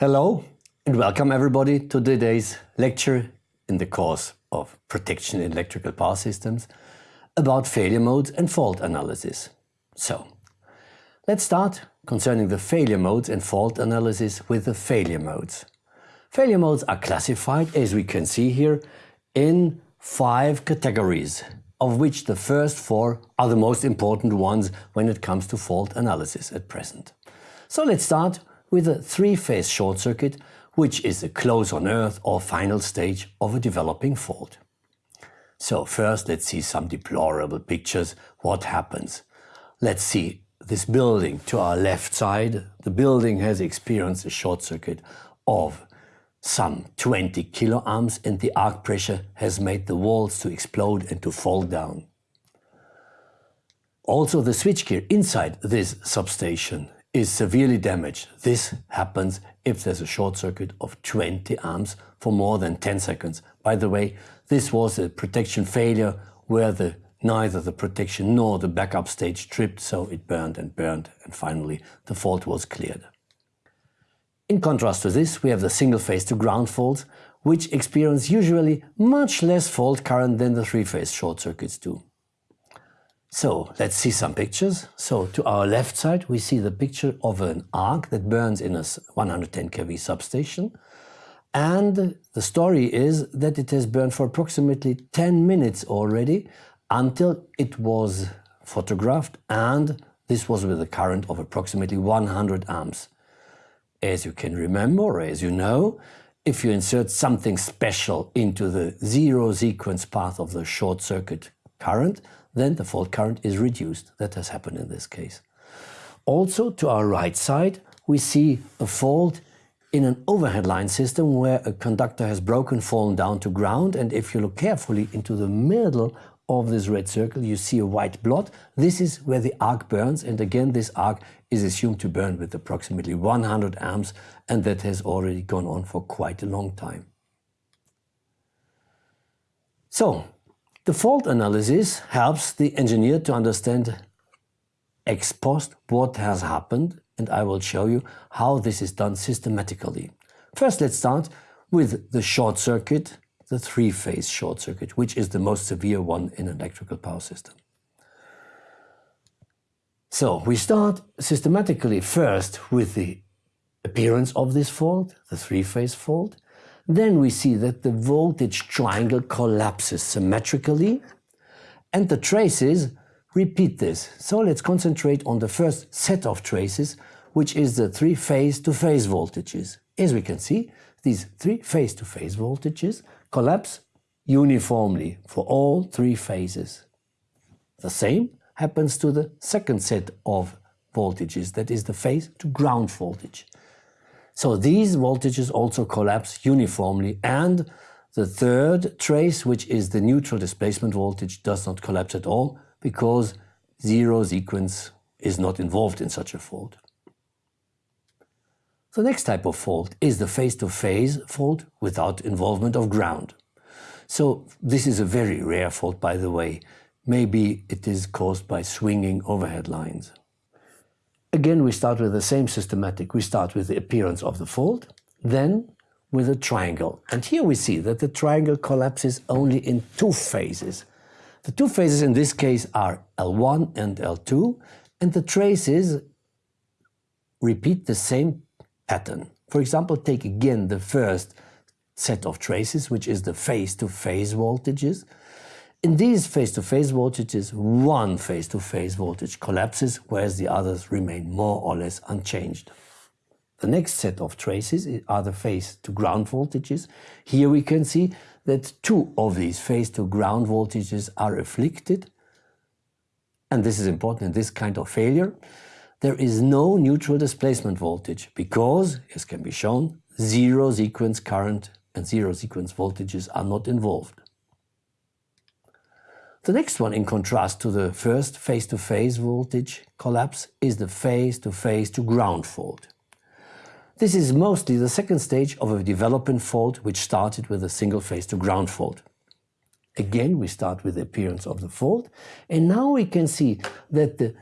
Hello and welcome everybody to today's lecture in the course of Protection in Electrical Power Systems about failure modes and fault analysis. So, let's start concerning the failure modes and fault analysis with the failure modes. Failure modes are classified, as we can see here, in five categories, of which the first four are the most important ones when it comes to fault analysis at present. So let's start with a three-phase short circuit, which is a close on earth or final stage of a developing fault. So first let's see some deplorable pictures. What happens? Let's see this building to our left side. The building has experienced a short circuit of some 20 kiloamps and the arc pressure has made the walls to explode and to fall down. Also the switchgear inside this substation is severely damaged. This happens if there's a short circuit of 20 amps for more than 10 seconds. By the way, this was a protection failure where the neither the protection nor the backup stage tripped, so it burned and burned, and finally the fault was cleared. In contrast to this, we have the single phase to ground faults, which experience usually much less fault current than the three-phase short circuits do. So let's see some pictures. So to our left side, we see the picture of an arc that burns in a 110 kV substation. And the story is that it has burned for approximately 10 minutes already until it was photographed and this was with a current of approximately 100 amps. As you can remember, or as you know, if you insert something special into the zero sequence path of the short circuit current, then the fault current is reduced. That has happened in this case. Also to our right side, we see a fault in an overhead line system where a conductor has broken, fallen down to ground, and if you look carefully into the middle of this red circle, you see a white blot. This is where the arc burns, and again, this arc is assumed to burn with approximately 100 amps, and that has already gone on for quite a long time. So, the fault analysis helps the engineer to understand ex post what has happened and I will show you how this is done systematically. First let's start with the short circuit, the three-phase short circuit, which is the most severe one in an electrical power system. So we start systematically first with the appearance of this fault, the three-phase fault, then we see that the voltage triangle collapses symmetrically and the traces repeat this. So let's concentrate on the first set of traces, which is the three phase-to-phase -phase voltages. As we can see, these three phase-to-phase -phase voltages collapse uniformly for all three phases. The same happens to the second set of voltages, that is the phase-to-ground voltage. So these voltages also collapse uniformly and the third trace, which is the neutral displacement voltage, does not collapse at all because zero sequence is not involved in such a fault. The next type of fault is the phase-to-phase -phase fault without involvement of ground. So this is a very rare fault, by the way. Maybe it is caused by swinging overhead lines. Again, we start with the same systematic. We start with the appearance of the fault, then with a triangle. And here we see that the triangle collapses only in two phases. The two phases in this case are L1 and L2, and the traces repeat the same pattern. For example, take again the first set of traces, which is the phase-to-phase -phase voltages, in these phase-to-phase -phase voltages, one phase-to-phase -phase voltage collapses, whereas the others remain more or less unchanged. The next set of traces are the phase-to-ground voltages. Here we can see that two of these phase-to-ground voltages are afflicted, and this is important in this kind of failure. There is no neutral displacement voltage because, as can be shown, zero sequence current and zero sequence voltages are not involved. The next one, in contrast to the first phase-to-phase -phase voltage collapse, is the phase-to-phase to ground fault. This is mostly the second stage of a developing fault which started with a single phase to ground fault. Again, we start with the appearance of the fault, and now we can see that the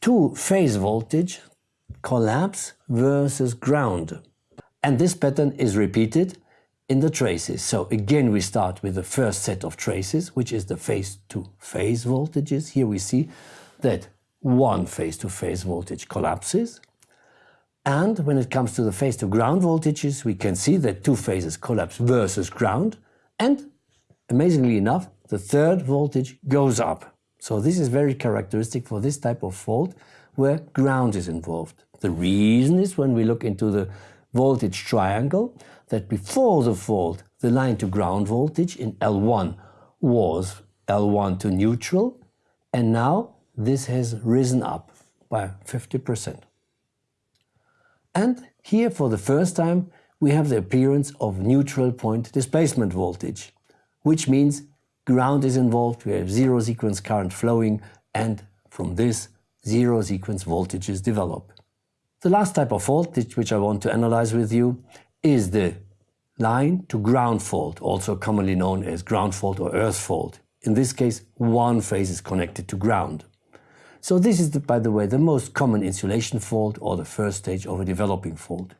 two phase voltage collapse versus ground. And this pattern is repeated in the traces. So again, we start with the first set of traces, which is the phase-to-phase voltages. Here we see that one phase-to-phase voltage collapses. And when it comes to the phase-to-ground voltages, we can see that two phases collapse versus ground. And amazingly enough, the third voltage goes up. So this is very characteristic for this type of fault where ground is involved. The reason is when we look into the voltage triangle that before the fault the line to ground voltage in L1 was L1 to neutral and now this has risen up by 50%. And here for the first time we have the appearance of neutral point displacement voltage, which means ground is involved, we have zero sequence current flowing and from this zero sequence voltages develop. The last type of voltage which I want to analyze with you is the line to ground fault, also commonly known as ground fault or earth fault. In this case, one phase is connected to ground. So this is, the, by the way, the most common insulation fault or the first stage of a developing fault.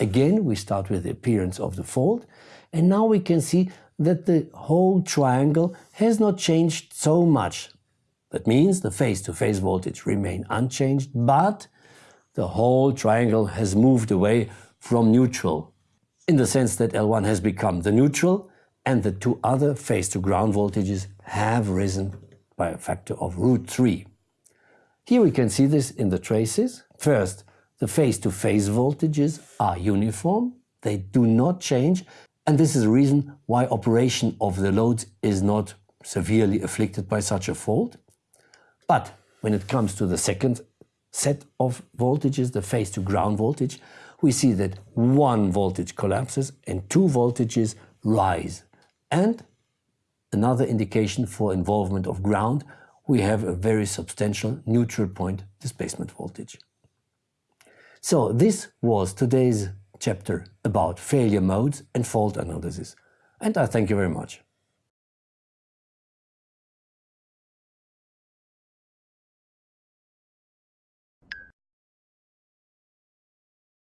Again, we start with the appearance of the fault and now we can see that the whole triangle has not changed so much. That means the phase-to-phase -phase voltage remain unchanged, but the whole triangle has moved away from neutral, in the sense that L1 has become the neutral and the two other phase to ground voltages have risen by a factor of root 3. Here we can see this in the traces. First, the phase to phase voltages are uniform, they do not change, and this is the reason why operation of the loads is not severely afflicted by such a fault. But when it comes to the second set of voltages, the phase to ground voltage, we see that one voltage collapses and two voltages rise. And another indication for involvement of ground, we have a very substantial neutral point displacement voltage. So this was today's chapter about failure modes and fault analysis. And I thank you very much.